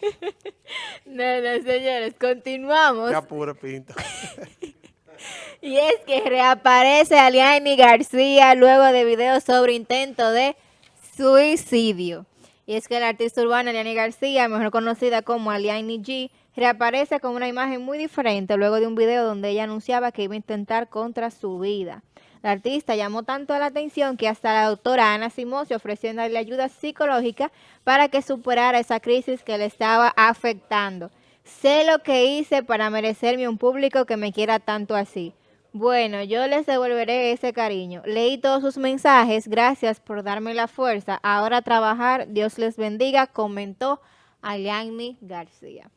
No, no, señores, continuamos. Qué apuro, Pinto. Y es que reaparece Aliani García luego de videos sobre intento de suicidio. Y es que la artista urbana Aliani García, mejor conocida como Aliani G, reaparece con una imagen muy diferente luego de un video donde ella anunciaba que iba a intentar contra su vida. La artista llamó tanto la atención que hasta la doctora Ana ofreció darle ayuda psicológica para que superara esa crisis que le estaba afectando. Sé lo que hice para merecerme un público que me quiera tanto así. Bueno, yo les devolveré ese cariño. Leí todos sus mensajes, gracias por darme la fuerza. Ahora a trabajar, Dios les bendiga, comentó Aliani García.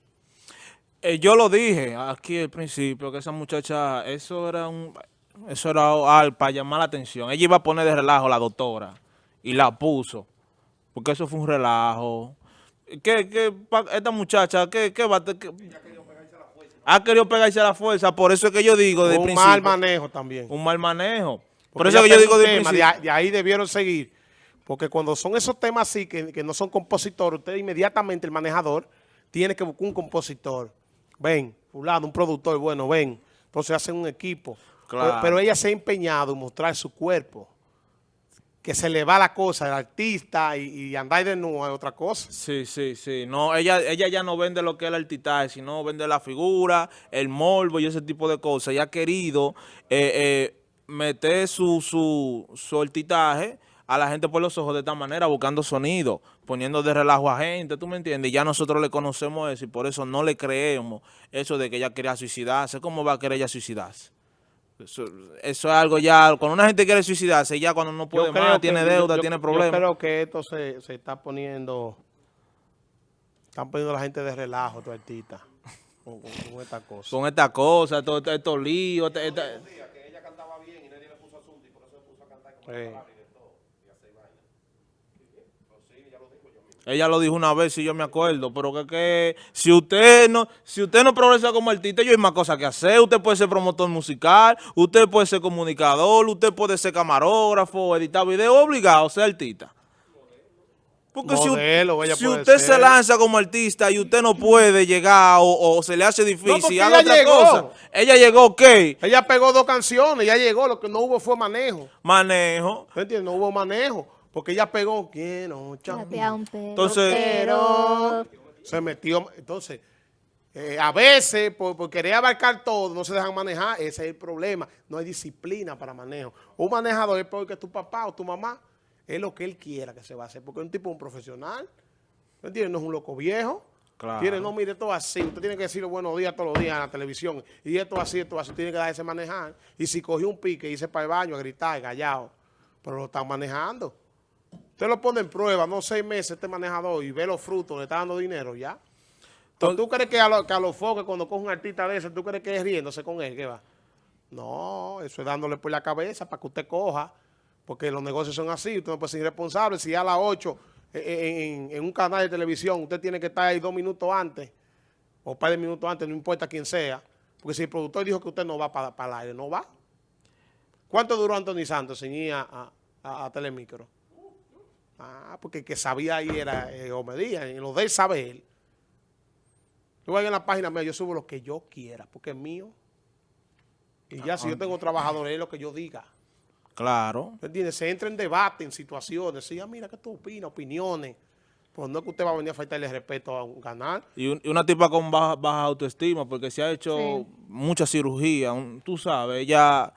Eh, yo lo dije aquí al principio, que esa muchacha, eso era un, eso era al, para llamar la atención. Ella iba a poner de relajo a la doctora y la puso, porque eso fue un relajo. ¿Qué, qué, esta muchacha, qué, qué va? qué- ha querido pegarse a la fuerza, por eso es que yo digo de Un principio. mal manejo también. Un mal manejo. Por eso es que yo digo de tema, de, ahí- de ahí debieron seguir. Porque cuando son esos temas así, que, que no son compositores, usted inmediatamente, el manejador, tiene que buscar un compositor. Ven, fulano, un productor, bueno, ven. Entonces hacen un equipo. Claro. Pero, ella se ha empeñado en mostrar su cuerpo. Que se le va la cosa, el artista, y, y andar de nuevo es otra cosa. Sí, sí, sí. No, ella, ella ya no vende lo que es el artitaje, sino vende la figura, el morbo y ese tipo de cosas. Ella ha querido eh, eh, meter su, su, su artitaje a la gente por los ojos de esta manera, buscando sonido, poniendo de relajo a gente, ¿tú me entiendes? Ya nosotros le conocemos eso y por eso no le creemos eso de que ella quería suicidarse. ¿Cómo va a querer ella suicidarse? Eso, eso es algo ya, cuando una gente quiere suicidarse, ya cuando no puede Yo más, que- tiene yo- deuda, yo- tiene Yo problemas. creo que esto se, se está poniendo... Están poniendo a la gente de relajo, tu artista, con, con- con esta cosa. Con estas cosas, todo, todo- estos líos, esta- esta- Eh, Ella lo dijo una vez, si yo me acuerdo, pero que, que si usted no si usted no progresa como artista, yo hay más cosas que hacer. Usted puede ser promotor musical, usted puede ser comunicador, usted puede ser camarógrafo, editar video, obligado a ser artista. Porque si, Modelo, usted ser. se lanza como artista y usted no puede llegar o, o se le hace difícil, porque haga ella otra llegó. cosa. Ella llegó, ¿qué? Ella pegó dos canciones, ya llegó, lo que no hubo fue manejo. Manejo. ¿Me entiendes? No hubo manejo, porque ella pegó, quiero, chao. Entonces- pero Se metió, entonces, eh, a veces, por, por querer abarcar todo, no se dejan manejar, ese es el problema. No hay disciplina para manejo. Un manejador es peor que tu papá o tu mamá, es lo que él quiera que se va a hacer, porque es un tipo un profesional, ¿me entiendes? No es un loco viejo. Claro. Tiene, no, mire, esto así. Usted tiene que decirle buenos días todos los días en la televisión. Y esto así, esto así. Tiene que dejarse manejar. Y si cogió un pique y se para el baño a gritar, callado. Pero lo están manejando. Usted lo pone en prueba, no seis meses este manejador y ve los frutos, le está dando dinero ya. Entonces, ¿Tú crees que a, lo- que a los foques cuando coge un artista de ese, tú crees que es riéndose con él? ¿Qué va? No, eso es dándole por la cabeza para que usted coja. Porque los negocios son así, usted no puede ser irresponsable. Si a las 8 en, en un canal de televisión usted tiene que estar ahí dos minutos antes, o un par de minutos antes, no importa quién sea. Porque si el productor dijo que usted no va para, para el aire, no va. ¿Cuánto duró Anthony Santos sin ir a- a- a Telemicro? Ah, porque el que sabía ahí era eh, Omedía, en lo de él sabe él. Yo voy en la página mía, yo subo lo que yo quiera, porque es mío. Y ya si yo tengo trabajadores, es lo que yo diga. Claro. ¿Me entiendes? Se entra en debate, en situaciones. Sí, ah, mira, ¿qué tú opinas? Opiniones. Pues no es que usted va a venir a faltarle respeto a un canal. Y, un- y una tipa con baja, baja autoestima, porque se ha hecho Sí. mucha cirugía, un- tú sabes, ella,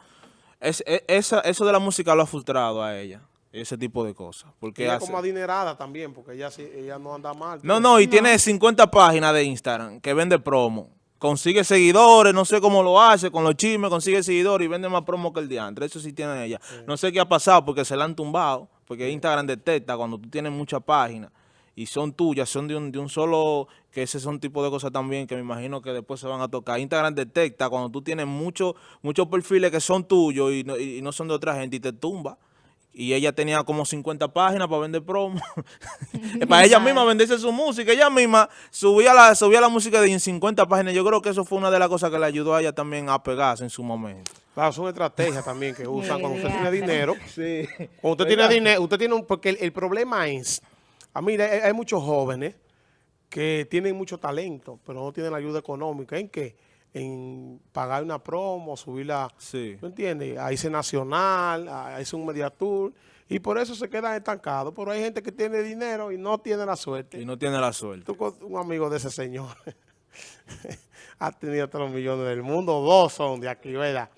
es, e- esa, eso de la música lo ha frustrado a ella, ese tipo de cosas. Porque Ella hace- como adinerada también, porque ella, sí- ella no anda mal. no, no, y tiene 50 páginas de Instagram que vende promo. Consigue seguidores, no sé cómo lo hace, con los chismes consigue seguidores y vende más promo que el diantre. Eso sí tiene ella. No sé qué ha pasado porque se la han tumbado, porque Instagram detecta cuando tú tienes muchas páginas y son tuyas, son de un, de un solo, que ese son tipo de cosas también que me imagino que después se van a tocar. Instagram detecta cuando tú tienes muchos muchos perfiles que son tuyos y no, y no son de otra gente y te tumba. Y ella tenía como 50 páginas para vender promo. para ella misma venderse su música. Ella misma subía la, subía la música de en 50 páginas. Yo creo que eso fue una de las cosas que le ayudó a ella también a pegarse en su momento. Claro, son estrategias también que usan cuando usted tiene dinero. Sí. Cuando usted tiene dinero, usted tiene un... Porque el, el problema es... A mí hay, hay muchos jóvenes que tienen mucho talento, pero no tienen la ayuda económica. ¿En qué? En pagar una promo, subirla, Sí. ¿tú entiendes? A irse nacional, a irse un media tour, y por eso se quedan estancados. Pero hay gente que tiene dinero y no tiene la suerte. Y no tiene la suerte. Tú con un amigo de ese señor ha tenido todos los millones del mundo, dos son de aquí, ¿verdad?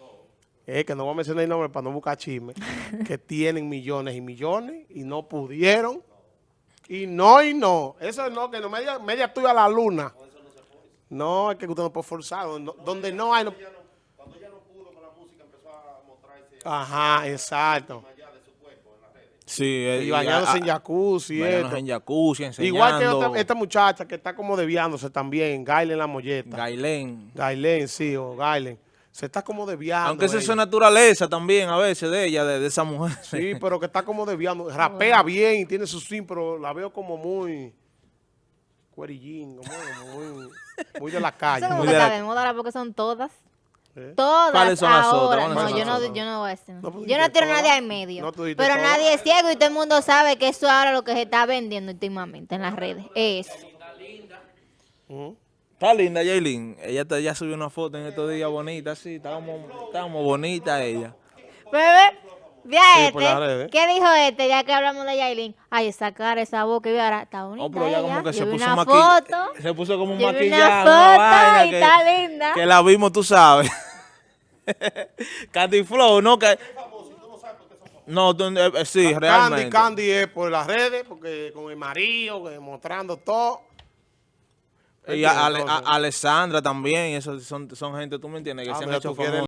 Es que no voy a mencionar el nombre para no buscar chisme, que tienen millones y millones y no pudieron. Y no, y no. Eso no, que no media, media tuya a la luna. No, es que usted no puede forzar. Donde, donde no hay... no- Ajá, exacto. Sí. eh, Y bañándose a- en jacuzzi y bañándose en jacuzzi, enseñando. Igual que otra- esta muchacha que está como desviándose también, Gailen la molleta. Gailén. Gailen, sí, o Gailen. Se está como desviando. Aunque esa es ella. su naturaleza también a veces de ella, de, de esa mujer. Sí, pero que está como desviando. Rapea bien y tiene su sim, pero la veo como muy cuerillín, como, muy, muy de la calle. Eso como Muy que de está la- de moda ahora porque son todas. ¿Eh? Todas ¿Cuáles son las otras? ahora. ¿Cuáles No, son yo las no, yo no voy a decir. No, pues, yo no tiro a nadie al medio. No, pero todas. nadie es ciego y todo el mundo sabe que eso es ahora lo que se está vendiendo últimamente en las redes. Es. Ujú. Está linda, Yailin. Ella te, ya subió una foto en estos días bonita, sí. Estábamos, estábamos bonita ella. Bebé, ve a Sí, por las este. ¿Qué dijo este ya que hablamos de Yailin? Ay, esa cara, esa boca, y ahora está bonita Oh, pero ya ella. como que se puso una foto. Se puso como un maquillaje. una una foto vaina y que- está linda. Que la vimos, tú sabes. Candy Flow, ¿no? Que... No, eh, eh, sí, Candy, realmente. Candy es por las redes, porque con el marido, mostrando todo. Y a- Ale- a- Alessandra también, eso son, son gente, tú me entiendes, que ah, se han hecho famosos.